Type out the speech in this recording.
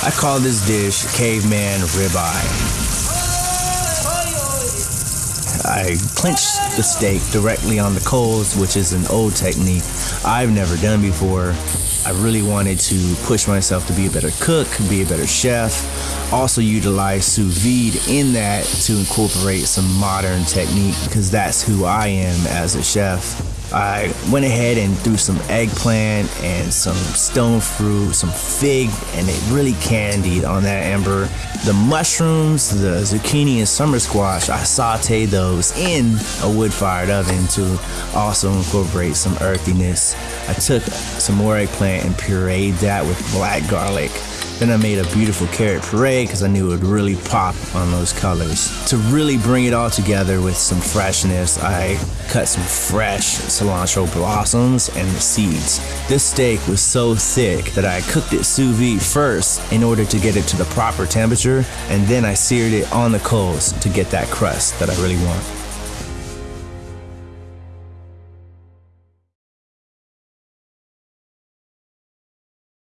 I call this dish caveman ribeye. I clench the steak directly on the coals, which is an old technique I've never done before. I really wanted to push myself to be a better cook, be a better chef. Also utilize sous vide in that to incorporate some modern technique because that's who I am as a chef. I went ahead and threw some eggplant and some stone fruit, some fig, and it really candied on that ember. The mushrooms, the zucchini, and summer squash, I sauteed those in a wood fired oven to also incorporate some earthiness. I took some more eggplant and pureed that with black garlic then I made a beautiful carrot puree because I knew it would really pop on those colors. To really bring it all together with some freshness, I cut some fresh cilantro blossoms and the seeds. This steak was so thick that I cooked it sous vide first in order to get it to the proper temperature, and then I seared it on the coals to get that crust that I really want.